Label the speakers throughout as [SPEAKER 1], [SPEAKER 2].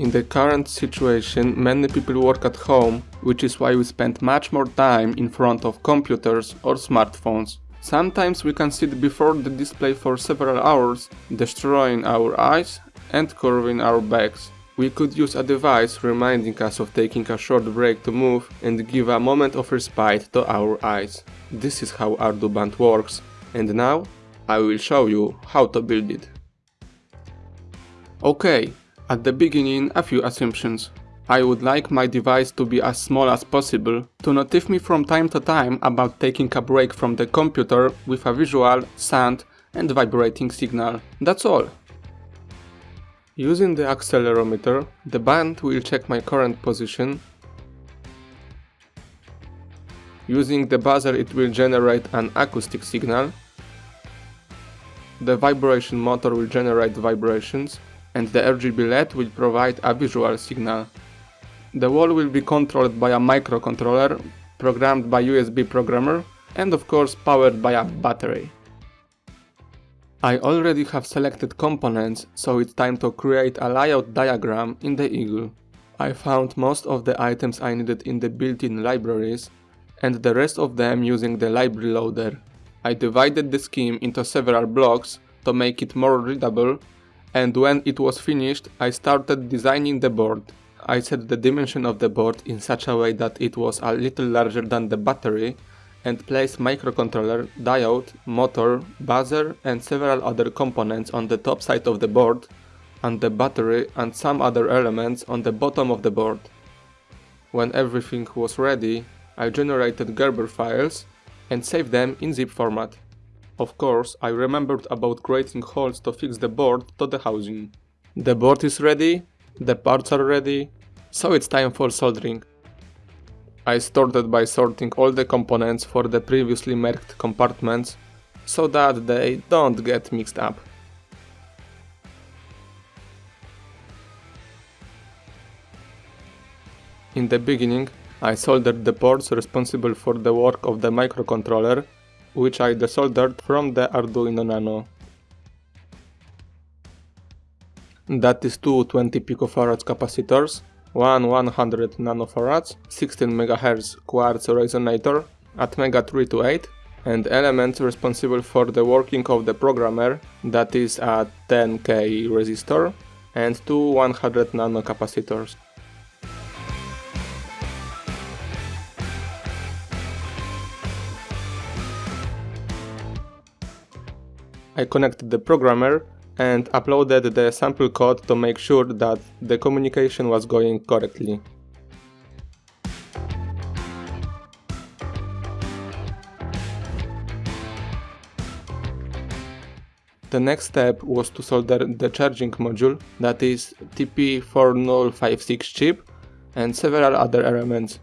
[SPEAKER 1] In the current situation, many people work at home, which is why we spend much more time in front of computers or smartphones. Sometimes we can sit before the display for several hours, destroying our eyes and curving our backs. We could use a device reminding us of taking a short break to move and give a moment of respite to our eyes. This is how Arduband works, and now I will show you how to build it. Okay, at the beginning a few assumptions. I would like my device to be as small as possible, to notify me from time to time about taking a break from the computer with a visual, sound and vibrating signal. That's all. Using the accelerometer, the band will check my current position. Using the buzzer it will generate an acoustic signal. The vibration motor will generate vibrations and the RGB LED will provide a visual signal. The wall will be controlled by a microcontroller, programmed by USB programmer and of course powered by a battery. I already have selected components, so it's time to create a layout diagram in the Eagle. I found most of the items I needed in the built-in libraries and the rest of them using the library loader. I divided the scheme into several blocks to make it more readable and when it was finished I started designing the board. I set the dimension of the board in such a way that it was a little larger than the battery and placed microcontroller, diode, motor, buzzer and several other components on the top side of the board and the battery and some other elements on the bottom of the board. When everything was ready, I generated Gerber files and saved them in zip format. Of course, I remembered about creating holes to fix the board to the housing. The board is ready, the parts are ready, so it's time for soldering. I started by sorting all the components for the previously marked compartments, so that they don't get mixed up. In the beginning, I soldered the ports responsible for the work of the microcontroller which I desoldered from the Arduino Nano. That is two 20 picofarads capacitors, one 100 nanofarads, 16 MHz quartz resonator Atmega 328, and elements responsible for the working of the programmer, that is a 10k resistor, and two 100 nano capacitors. I connected the programmer and uploaded the sample code to make sure that the communication was going correctly. The next step was to solder the charging module, that is TP4056 chip, and several other elements.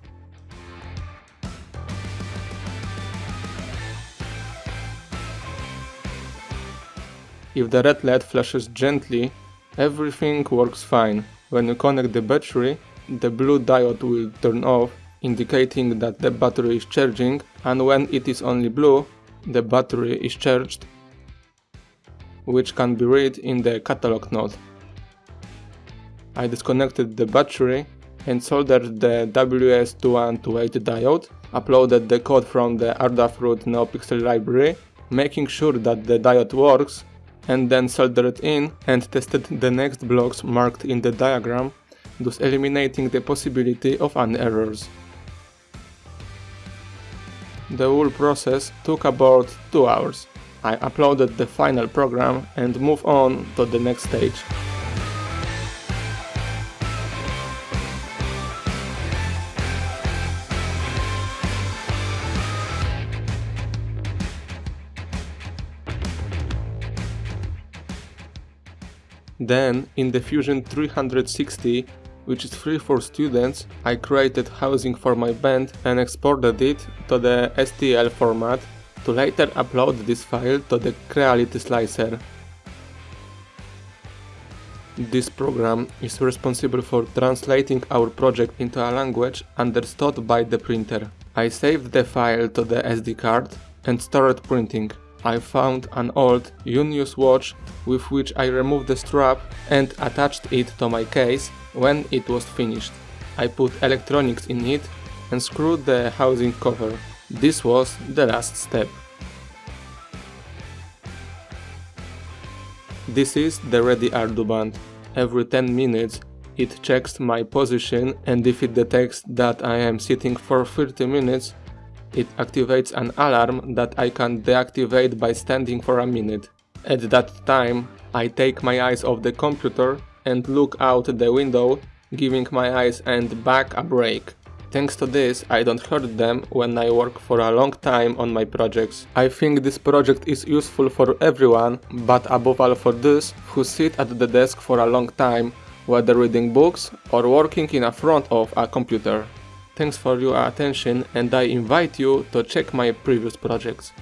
[SPEAKER 1] If the red LED flashes gently, everything works fine. When you connect the battery, the blue diode will turn off, indicating that the battery is charging, and when it is only blue, the battery is charged, which can be read in the catalog note. I disconnected the battery and soldered the WS2128 diode, uploaded the code from the Adafruit NeoPixel library, making sure that the diode works and then soldered in and tested the next blocks marked in the diagram, thus eliminating the possibility of any errors. The whole process took about 2 hours. I uploaded the final program and move on to the next stage. Then, in the Fusion 360, which is free for students, I created housing for my band and exported it to the STL format to later upload this file to the Creality slicer. This program is responsible for translating our project into a language understood by the printer. I saved the file to the SD card and started printing. I found an old unused watch with which I removed the strap and attached it to my case when it was finished. I put electronics in it and screwed the housing cover. This was the last step. This is the ready Arduband. Every 10 minutes it checks my position and if it detects that I am sitting for 30 minutes, it activates an alarm that I can deactivate by standing for a minute. At that time, I take my eyes off the computer and look out the window, giving my eyes and back a break. Thanks to this, I don't hurt them when I work for a long time on my projects. I think this project is useful for everyone, but above all for those who sit at the desk for a long time whether reading books or working in front of a computer. Thanks for your attention and I invite you to check my previous projects.